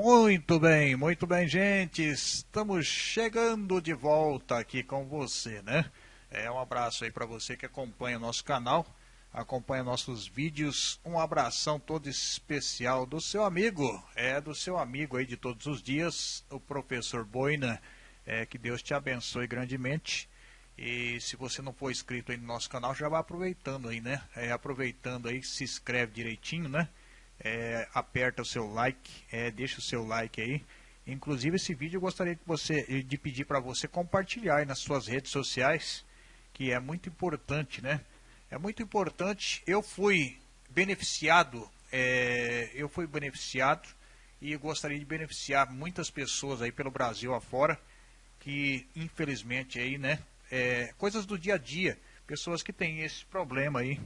Muito bem, muito bem, gente. Estamos chegando de volta aqui com você, né? É um abraço aí para você que acompanha o nosso canal, acompanha nossos vídeos. Um abração todo especial do seu amigo, é do seu amigo aí de todos os dias, o professor Boina. É, que Deus te abençoe grandemente. E se você não for inscrito aí no nosso canal, já vai aproveitando aí, né? É, aproveitando aí, se inscreve direitinho, né? É, aperta o seu like, é, deixa o seu like aí. Inclusive esse vídeo eu gostaria que você, de pedir para você compartilhar nas suas redes sociais, que é muito importante, né? É muito importante. Eu fui beneficiado, é, eu fui beneficiado e gostaria de beneficiar muitas pessoas aí pelo Brasil afora que infelizmente aí, né, é, coisas do dia a dia, pessoas que têm esse problema aí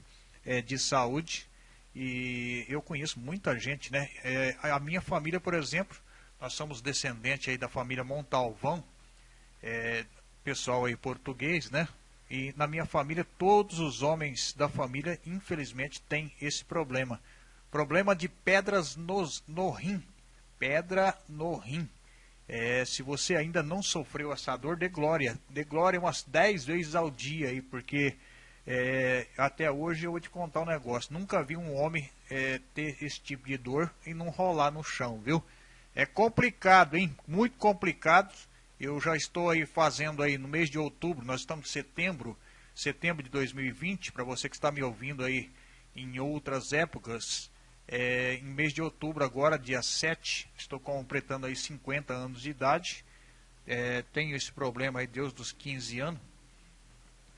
é, de saúde e eu conheço muita gente, né, é, a minha família, por exemplo, nós somos descendentes aí da família Montalvão, é, pessoal aí português, né, e na minha família todos os homens da família infelizmente têm esse problema, problema de pedras nos, no rim, pedra no rim. É, se você ainda não sofreu essa dor, dê glória. Dê glória umas 10 vezes ao dia aí, porque é, até hoje eu vou te contar um negócio. Nunca vi um homem é, ter esse tipo de dor e não rolar no chão, viu? É complicado, hein? Muito complicado. Eu já estou aí fazendo aí no mês de outubro, nós estamos em setembro, setembro de 2020, para você que está me ouvindo aí em outras épocas, é, em mês de outubro, agora, dia 7, estou completando aí 50 anos de idade. É, tenho esse problema aí, Deus dos 15 anos.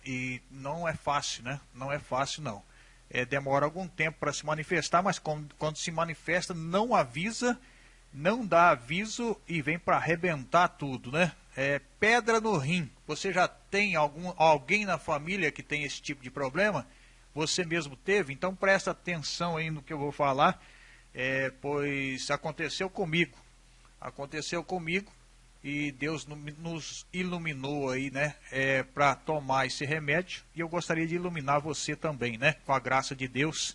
E não é fácil, né? Não é fácil, não. É, demora algum tempo para se manifestar, mas quando, quando se manifesta, não avisa, não dá aviso e vem para arrebentar tudo, né? É, pedra no rim. Você já tem algum, alguém na família que tem esse tipo de problema? você mesmo teve, então presta atenção aí no que eu vou falar, é, pois aconteceu comigo, aconteceu comigo e Deus nos iluminou aí, né, é, para tomar esse remédio e eu gostaria de iluminar você também, né, com a graça de Deus,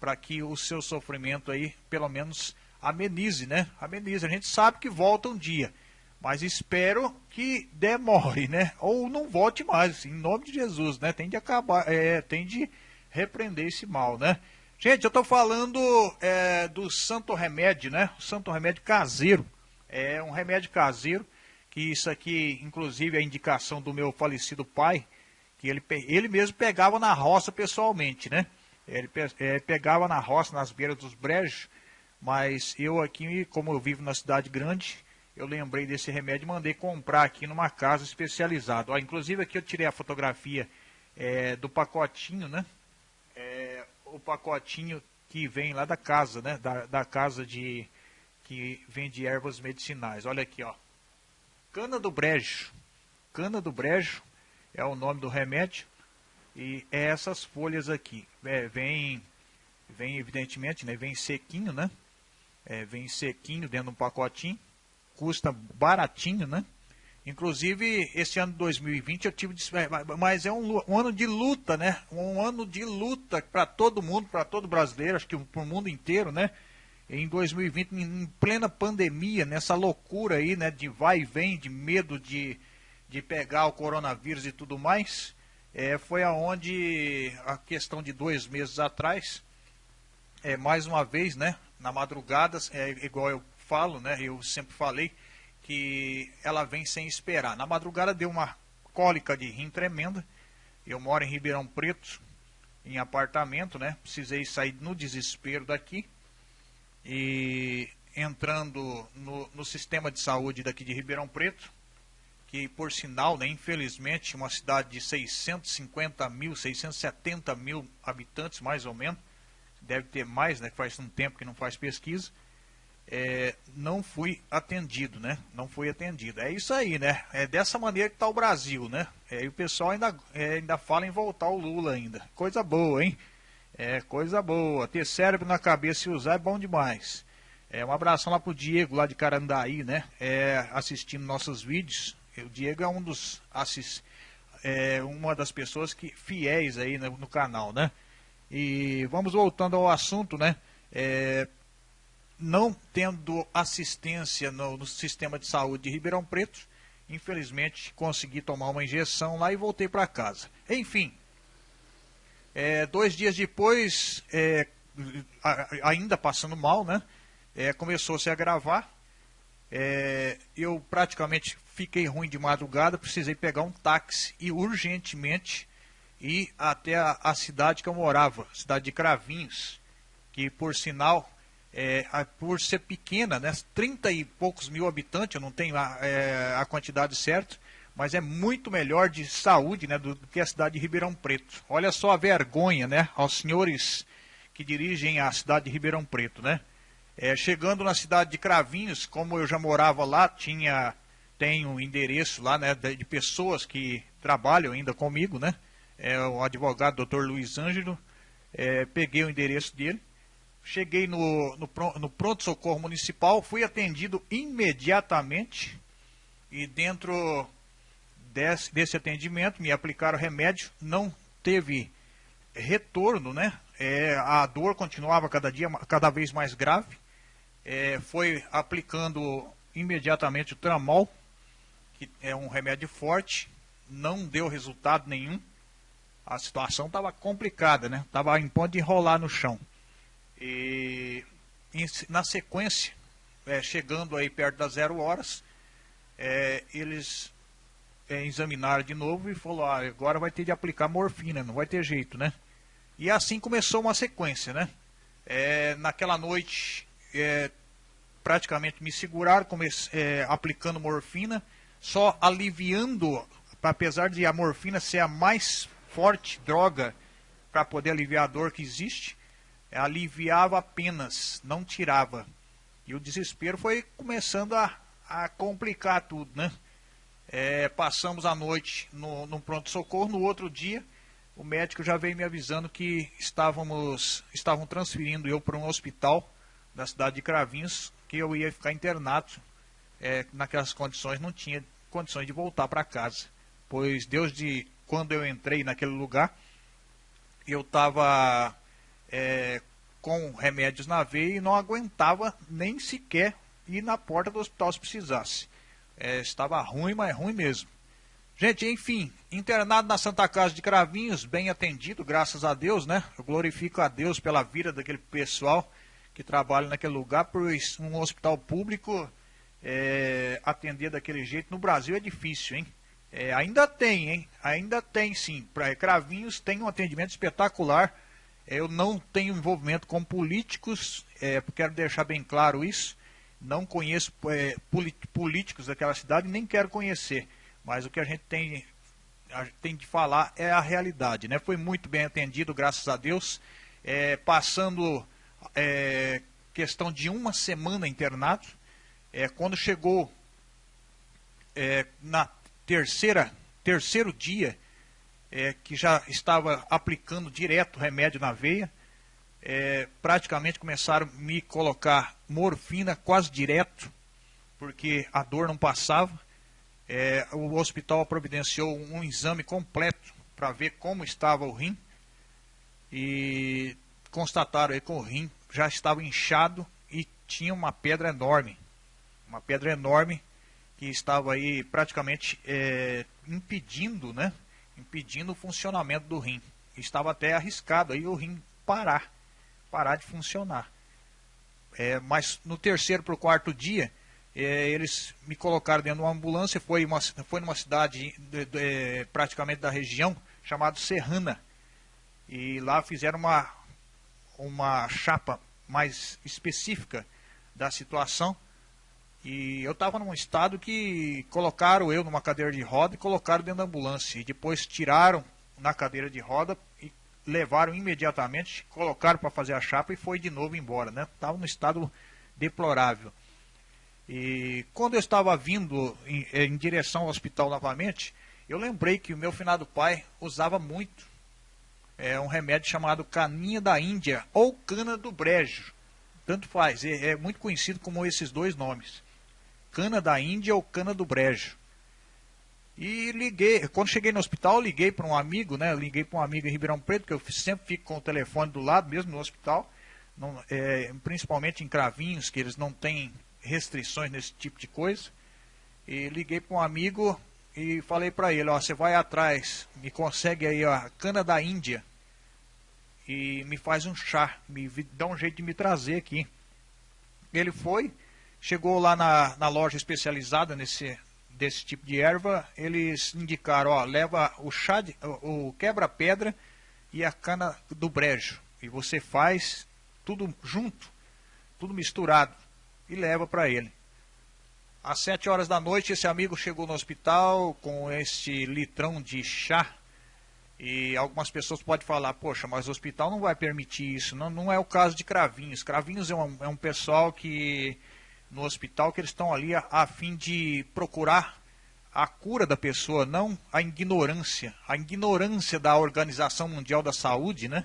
para que o seu sofrimento aí, pelo menos, amenize, né, amenize. A gente sabe que volta um dia, mas espero que demore, né, ou não volte mais, em nome de Jesus, né, tem de acabar, é, tem de repreender esse mal, né? Gente, eu estou falando é, do santo remédio, né? O santo remédio caseiro. É um remédio caseiro, que isso aqui, inclusive, é a indicação do meu falecido pai, que ele, ele mesmo pegava na roça pessoalmente, né? Ele é, pegava na roça, nas beiras dos brejos, mas eu aqui, como eu vivo na cidade grande, eu lembrei desse remédio e mandei comprar aqui numa casa especializada. Ó, inclusive aqui eu tirei a fotografia é, do pacotinho, né? é, o pacotinho que vem lá da casa, né? Da, da casa de que vende ervas medicinais. Olha aqui, ó. Cana do brejo. Cana do brejo é o nome do remédio. E é essas folhas aqui. É, vem, vem evidentemente, né? Vem sequinho, né? É, vem sequinho dentro de um pacotinho. Custa baratinho, né? Inclusive, esse ano de 2020 eu tive. Mas é um, um ano de luta, né? Um ano de luta para todo mundo, para todo brasileiro, acho que para o mundo inteiro, né? Em 2020, em plena pandemia, nessa loucura aí, né? De vai e vem, de medo de, de pegar o coronavírus e tudo mais. É, foi aonde a questão de dois meses atrás, é, mais uma vez, né? Na madrugada, é, igual eu falo, né? Eu sempre falei que ela vem sem esperar. Na madrugada deu uma cólica de rim tremenda. Eu moro em Ribeirão Preto, em apartamento, né? Precisei sair no desespero daqui. E entrando no, no sistema de saúde daqui de Ribeirão Preto, que por sinal, né, infelizmente, uma cidade de 650 mil, 670 mil habitantes, mais ou menos, deve ter mais, né, faz um tempo que não faz pesquisa, é, não fui atendido, né? Não fui atendido. É isso aí, né? É dessa maneira que está o Brasil, né? É, e o pessoal ainda, é, ainda fala em voltar o Lula ainda. Coisa boa, hein? É coisa boa. Ter cérebro na cabeça e usar é bom demais. É, um abração lá pro Diego, lá de Carandaí, né? É, assistindo nossos vídeos. O Diego é um dos assist, é, uma das pessoas que fiéis aí no, no canal, né? E vamos voltando ao assunto, né? É, não tendo assistência no, no, sistema de saúde de Ribeirão Preto, infelizmente consegui tomar uma injeção lá e voltei para casa. Enfim, é, dois dias depois, é, ainda passando mal, né? É, começou -se a se agravar. É, eu praticamente fiquei ruim de madrugada, precisei pegar um táxi e urgentemente ir até a, a cidade que eu morava, cidade de Cravinhos, que por sinal, é, por ser pequena, né, 30 e poucos mil habitantes, eu não tenho a, é, a quantidade certa, mas é muito melhor de saúde né, do, do, que a cidade de Ribeirão Preto. Olha só a vergonha né, aos senhores que dirigem a cidade de Ribeirão Preto. Né? É, chegando na cidade de Cravinhos, como eu já morava lá, tinha tem um endereço lá né, de, de pessoas que trabalham ainda comigo, né? É, o advogado Dr. Luiz Ângelo, é, peguei o endereço dele, cheguei no, no, no pronto-socorro municipal, fui atendido imediatamente e dentro desse, desse atendimento me aplicaram remédio, não teve retorno, né? É, a dor continuava cada dia cada vez mais grave. É, foi aplicando imediatamente o tramol, que é um remédio forte, não deu resultado nenhum. A situação estava complicada, né? Estava em ponto de enrolar no chão. E na sequência, é, chegando aí perto das zero horas, é, eles é, de novo e falou, ah, agora vai ter de aplicar morfina, não vai ter jeito, né? E assim começou uma sequência, né? É, naquela noite, é, praticamente me seguraram, comece, é, aplicando morfina, só aliviando, apesar de a morfina ser a mais forte droga para poder aliviar a dor que existe, aliviava apenas, não tirava. E o desespero foi começando a, a complicar tudo, né? É, passamos a noite no, no pronto-socorro, no outro dia o médico já veio me avisando que estávamos, estavam transferindo eu para um hospital da cidade de Cravinhos, que eu ia ficar internado é, naquelas condições, não tinha condições de voltar para casa. Pois Deus de quando eu entrei naquele lugar, eu estava é, com remédios na veia e não aguentava nem sequer ir na porta do hospital se precisasse. É, estava ruim, mas ruim mesmo. Gente, enfim, internado na Santa Casa de Cravinhos, bem atendido, graças a Deus, né? Eu glorifico a Deus pela vida daquele pessoal que trabalha naquele lugar, pois um hospital público é, atender daquele jeito no Brasil é difícil, hein? É, ainda tem, hein? Ainda tem sim. Para Cravinhos tem um atendimento espetacular. Eu não tenho envolvimento com políticos, é, quero deixar bem claro isso. Não conheço é, políticos daquela cidade, nem quero conhecer. Mas o que a gente tem, a gente tem de falar é a realidade. Né? Foi muito bem atendido, graças a Deus. É, passando é, questão de uma semana internado. É, quando chegou é, na terceira, terceiro dia, é, que já estava aplicando direto remédio na veia, é, praticamente começaram a me colocar morfina quase direto, porque a dor não passava. É, o hospital providenciou um exame completo para ver como estava o rim e constataram que o rim já estava inchado e tinha uma pedra enorme uma pedra enorme que estava aí praticamente é, impedindo, né, impedindo o funcionamento do rim. Estava até arriscado aí o rim parar, parar de funcionar. É, mas no terceiro para o quarto dia, é, eles me colocaram dentro de uma ambulância, foi, uma, foi numa cidade de, de, é, praticamente da região, chamada Serrana. E lá fizeram uma, uma chapa mais específica da situação e eu estava num estado que colocaram eu numa cadeira de roda e colocaram dentro da ambulância. E depois tiraram na cadeira de roda levaram imediatamente, colocaram para fazer a chapa e foi de novo embora. Né? Estava num estado deplorável. E quando eu estava vindo em, em, direção ao hospital novamente, eu lembrei que o meu finado pai usava muito é, um remédio chamado caninha da Índia ou cana do brejo. Tanto faz, é, é muito conhecido como esses dois nomes cana da Índia ou cana do brejo. E liguei, quando cheguei no hospital, liguei para um amigo, né? Liguei para um amigo em Ribeirão Preto, que eu sempre fico com o telefone do lado, mesmo no hospital. não, é, principalmente em cravinhos, que eles não têm restrições nesse tipo de coisa. E liguei para um amigo e falei para ele, ó, você vai atrás, me consegue aí a cana da Índia e me faz um chá, me dá um jeito de me trazer aqui. Ele foi, chegou lá na, na loja especializada nesse desse tipo de erva, eles indicaram, ó, leva o chá, de, o, quebra-pedra e a cana do brejo. E você faz tudo junto, tudo misturado e leva para ele. Às sete horas da noite, esse amigo chegou no hospital com esse litrão de chá. E algumas pessoas podem falar, poxa, mas o hospital não vai permitir isso. Não, não é o caso de Cravinhos. Cravinhos é um, é um pessoal que, no hospital, que eles estão ali a, a fim de procurar a cura da pessoa, não a ignorância. A ignorância da Organização Mundial da Saúde, né?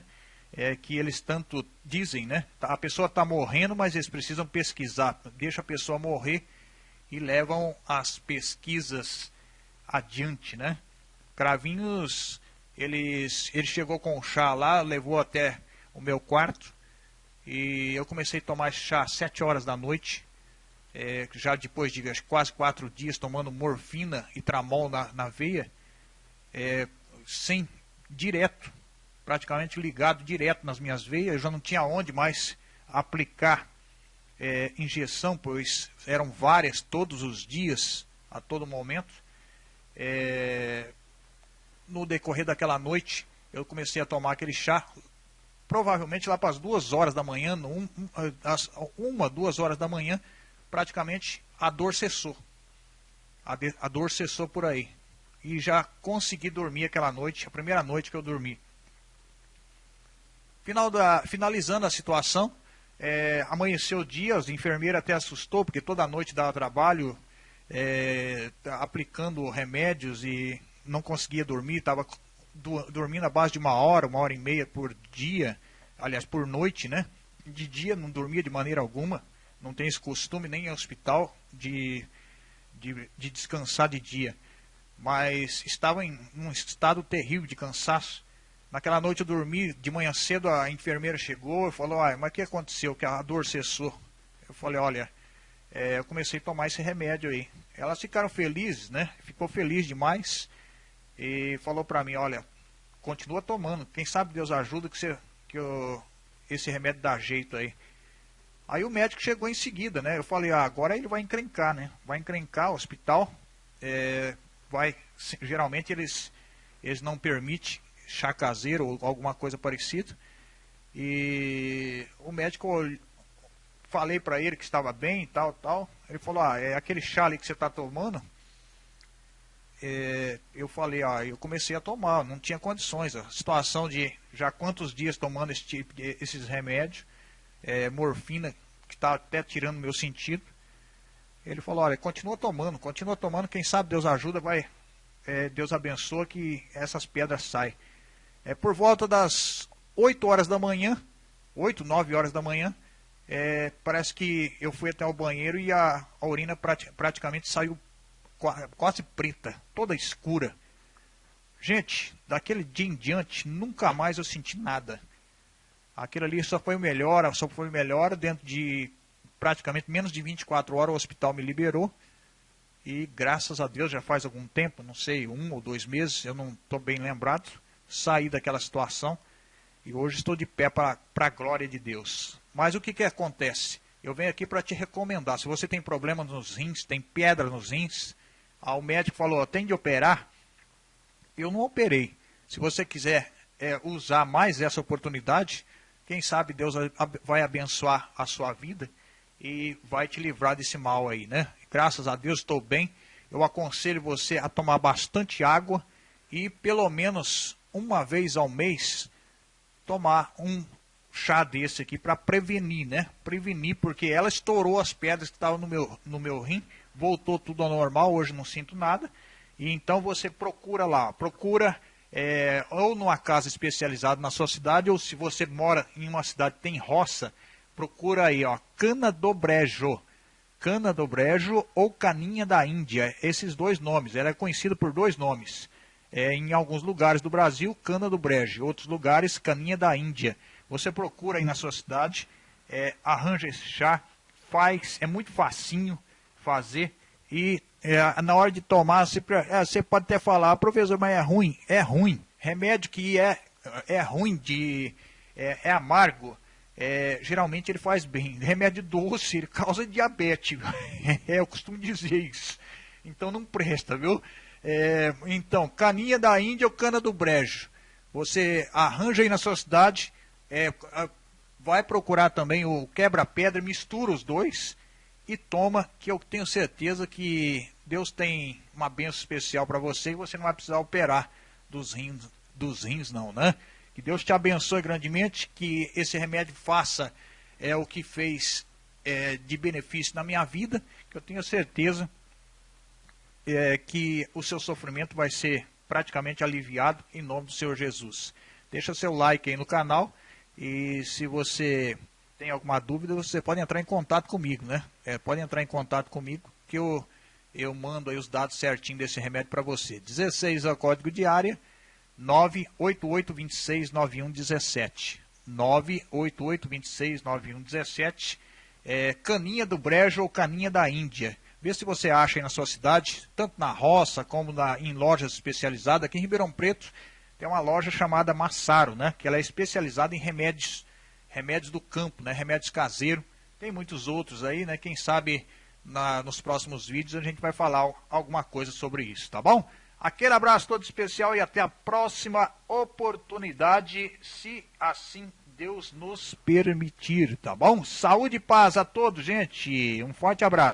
é, que eles tanto dizem, né? A pessoa está morrendo, mas eles precisam pesquisar. Deixa a pessoa morrer e levam as pesquisas adiante, né? Cravinhos, eles, ele chegou com o chá lá, levou até o meu quarto e eu comecei a tomar chá às 7 horas da noite. É, já depois de quase quatro dias tomando morfina e tramol na, na veia, é, sem direto praticamente ligado direto nas minhas veias, eu já não tinha onde mais aplicar é, injeção, pois eram várias todos os dias, a todo momento. É, no decorrer daquela noite, eu comecei a tomar aquele chá, provavelmente lá para as duas horas da manhã, um, um, as, uma, duas horas da manhã, praticamente a dor cessou. A, de, a dor cessou por aí. E já consegui dormir aquela noite, a primeira noite que eu dormi. Final da, finalizando a situação, é, amanheceu o dia, as enfermeiras até assustou, porque toda noite dava trabalho, é, aplicando remédios e não conseguia dormir, estava dormindo a base de uma hora, uma hora e meia por dia, aliás, por noite, né? De dia não dormia de maneira alguma, não tem esse costume nem em hospital de, de, de descansar de dia. Mas estava em um estado terrível de cansaço. Naquela noite eu dormi, de manhã cedo a enfermeira chegou e falou, ah, mas o que aconteceu? Que a dor cessou. Eu falei, olha, é, eu comecei a tomar esse remédio aí. Elas ficaram felizes, né? Ficou feliz demais e falou para mim, olha, continua tomando. Quem sabe Deus ajuda que, você, que eu, esse remédio dá jeito aí. Aí o médico chegou em seguida, né? Eu falei, ah, agora ele vai encrencar, né? Vai encrencar o hospital. É, vai, geralmente eles, eles não permitem chá caseiro ou alguma coisa parecida. E o médico falei para ele que estava bem, tal, tal. Ele falou: "Ah, é aquele chá ali que você está tomando?" É, eu falei: "Ah, eu comecei a tomar, não tinha condições. A situação de já quantos dias tomando esse tipo de, esses remédios, é, morfina que está até tirando meu sentido." Ele falou: "Olha, continua tomando, continua tomando. Quem sabe Deus ajuda, vai, é, Deus abençoa que essas pedras saem." É, por volta das 8 horas da manhã, 8, 9 horas da manhã, é, parece que eu fui até o banheiro e a, a urina prati praticamente saiu quase preta, toda escura. Gente, daquele dia em diante, nunca mais eu senti nada. Aquilo ali só foi melhor, só foi melhor dentro de praticamente menos de 24 horas o hospital me liberou. E graças a Deus já faz algum tempo, não sei, um ou dois meses, eu não estou bem lembrado sair daquela situação e hoje estou de pé para a glória de Deus. Mas o que, que acontece? Eu venho aqui para te recomendar. Se você tem problema nos rins, tem pedra nos rins, ah, o médico falou, tem de operar. Eu não operei. Se você quiser é, usar mais essa oportunidade, quem sabe Deus vai abençoar a sua vida e vai te livrar desse mal aí, né? Graças a Deus estou bem. Eu aconselho você a tomar bastante água e pelo menos uma vez ao mês, tomar um chá desse aqui para prevenir, né? Prevenir, porque ela estourou as pedras que estavam no meu, no meu rim, voltou tudo ao normal, hoje não sinto nada. E então você procura lá, procura é, ou numa casa especializada na sua cidade, ou se você mora em uma cidade que tem roça, procura aí, ó, cana do brejo. Cana do brejo ou caninha da Índia, esses dois nomes, ela é conhecida por dois nomes é, em alguns lugares do Brasil, cana do brejo, outros lugares, caninha da Índia. Você procura aí na sua cidade é, arranja esse chá, faz, é muito facinho fazer e é, na hora de tomar, você, é, você pode até falar, professor, mas é ruim. É ruim. Remédio que é, é ruim, de, é, é amargo, é, geralmente ele faz bem. Remédio doce, ele causa diabetes. É, eu costumo dizer isso. Então não presta, viu? É, então, caninha da Índia ou cana do brejo. Você arranja aí na sua cidade, é, vai procurar também o quebra-pedra, mistura os dois e toma, que eu tenho certeza que Deus tem uma benção especial para você e você não vai precisar operar dos rins, dos rins não, né? Que Deus te abençoe grandemente, que esse remédio faça é o que fez é, de benefício na minha vida, que eu tenho certeza é, que o seu sofrimento vai ser praticamente aliviado em nome do Senhor Jesus. Deixa seu like aí no canal e se você tem alguma dúvida, você pode entrar em contato comigo, né? É, pode entrar em contato comigo que eu, eu mando aí os dados certinho desse remédio para você. 16 é o código de área, 988269117. 988269117. É, caninha do Brejo ou caninha da Índia. Vê se você acha aí na sua cidade, tanto na roça como na, em lojas especializadas. Aqui em Ribeirão Preto tem uma loja chamada Massaro, né? Que ela é especializada em remédios, remédios do campo, né? Remédios caseiros. Tem muitos outros aí, né? Quem sabe na, nos próximos vídeos a gente vai falar alguma coisa sobre isso, tá bom? Aquele abraço todo especial e até a próxima oportunidade, se assim Deus nos permitir, tá bom? Saúde e paz a todos, gente. Um forte abraço.